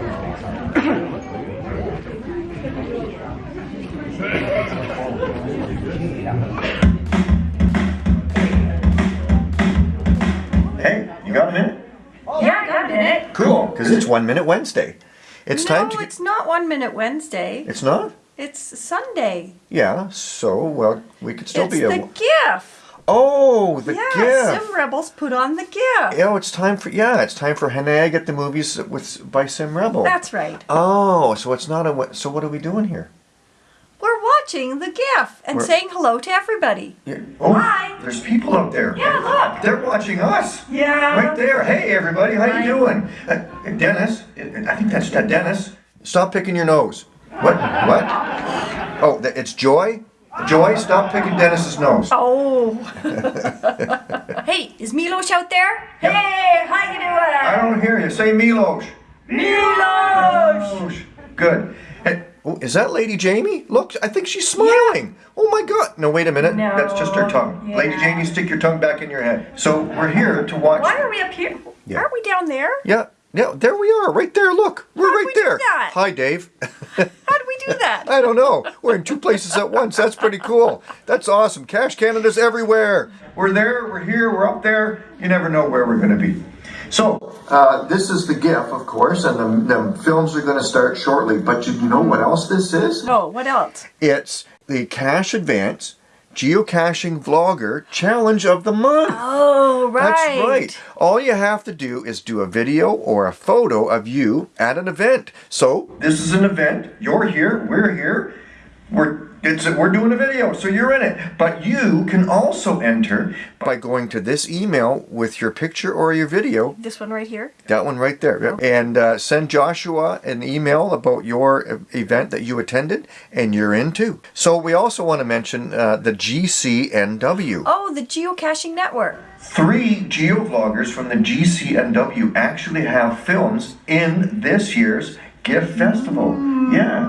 Hey, you got a minute? Yeah, I got a minute. Cool, because it's One Minute Wednesday. It's no, time to. it's not One Minute Wednesday. It's not? It's Sunday. Yeah, so, well, we could still it's be a. It's the gift. Oh, the yeah, gift. Sim Rebels put on the gift. Yeah, it's time for yeah, it's time for Henag at the movies with by Sim Rebel. That's right. Oh, so it's not a. So what are we doing here? We're watching the gift and We're- saying hello to everybody. Yeah. Oh, Hi. there's people out there. Yeah, look. They're watching us. Yeah. Right there. Hey, everybody. How Hi. you doing? Uh, Dennis. I think that's uh, Dennis. Stop picking your nose. What? What? Oh, it's Joy. Joy, stop picking Dennis's nose. Oh. hey, is Milos out there? Yep. Hey, how you doing? I don't hear you. Say Milos. Milos. Good. Hey, oh, is that Lady Jamie? Look, I think she's smiling. Oh my God. No, wait a minute. No, That's just her tongue. yeah. Lady Jamie, stick your tongue back in your head. So we're here to watch. Why are we up here? Yeah. Aren't we down there? Yeah, yeah, there we are, right there. Look, we're How'd right there. Hi, Dave. How did we do that? I don't know. We're in two places at once. That's pretty cool. That's awesome. Cache Canada's everywhere. We're there, we're here, we're up there. You never know where we're going to be. So, uh, this is the GIF, of course, and the, the films are going to start shortly. But you know what else this is? No, what else? It's the Cache Advance Geocaching Vlogger Challenge of the Month. Oh, right. That's right. All you have to do is do a video or a photo of you at an event. So this is an event. You're here. We're here. We're it's we're doing a video, so you're in it. But you can also enter by going to this email with your picture or your video. This one right here. That one right there. Yep. And uh, send Joshua an email about your uh, event that you attended, and you're in too. So we also want to mention uh, the GCNW. Oh, the geocaching network. Three geovloggers from the GCNW actually have films in this year's GIF Festival. Yeah.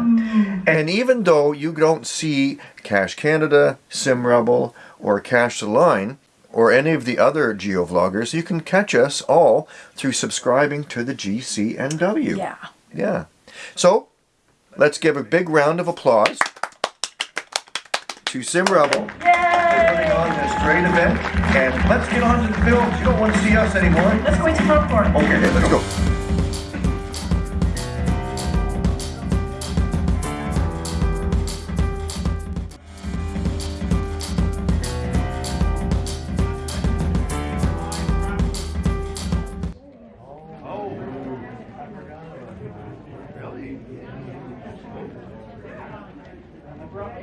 And even though you don't see Cache Canada, Sim Rebel, or Cash the Line, or any of the other geovloggers, you can catch us all through subscribing to the GCNW. Yeah. Yeah. So, let's give a big round of applause to SimRebel for putting on this great event. And let's get on to the films. You don't want to see us anymore. Let's go into popcorn. Okay, let's go.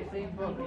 It's involved.